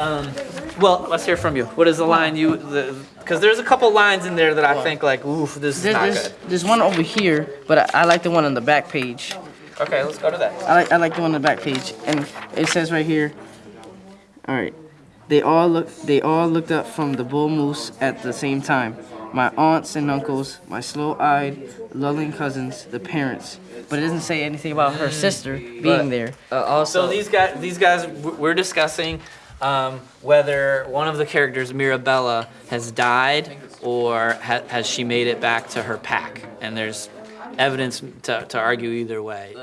Um, well, let's hear from you. What is the line you? Because there's a couple lines in there that I think like, oof, this is There- not there's, good. there's one over here, but I, I like the one on the back page. Okay, let's go to that. I like I like the one on the back page, and it says right here. All right, they all look they all looked up from the bull moose at the same time. My aunts and uncles, my slow-eyed, lulling cousins, the parents. But it doesn't say anything about her sister being But- there. Uh, also, So these guys, these guys, we're discussing um, whether one of the characters, Mirabella, has died or ha- has she made it back to her pack. And there's evidence to, to argue either way.